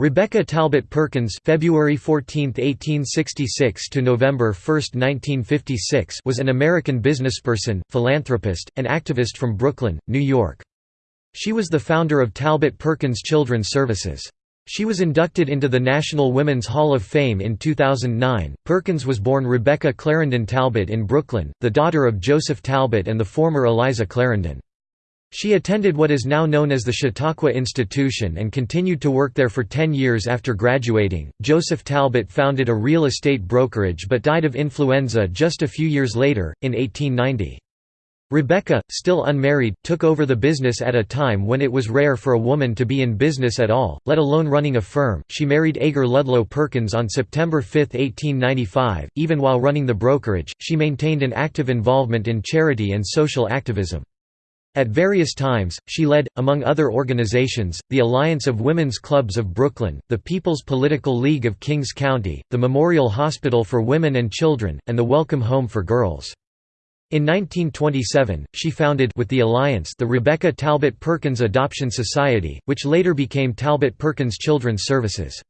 Rebecca Talbot Perkins February 14, 1866 to November 1, 1956 was an American businessperson, philanthropist, and activist from Brooklyn, New York. She was the founder of Talbot Perkins Children's Services. She was inducted into the National Women's Hall of Fame in 2009. Perkins was born Rebecca Clarendon Talbot in Brooklyn, the daughter of Joseph Talbot and the former Eliza Clarendon. She attended what is now known as the Chautauqua Institution and continued to work there for 10 years after graduating. Joseph Talbot founded a real estate brokerage but died of influenza just a few years later, in 1890. Rebecca, still unmarried, took over the business at a time when it was rare for a woman to be in business at all, let alone running a firm. She married Agar Ludlow Perkins on September 5, 1895. Even while running the brokerage, she maintained an active involvement in charity and social activism. At various times, she led, among other organizations, the Alliance of Women's Clubs of Brooklyn, the People's Political League of Kings County, the Memorial Hospital for Women and Children, and the Welcome Home for Girls. In 1927, she founded with the Alliance the Rebecca Talbot Perkins Adoption Society, which later became Talbot Perkins Children's Services.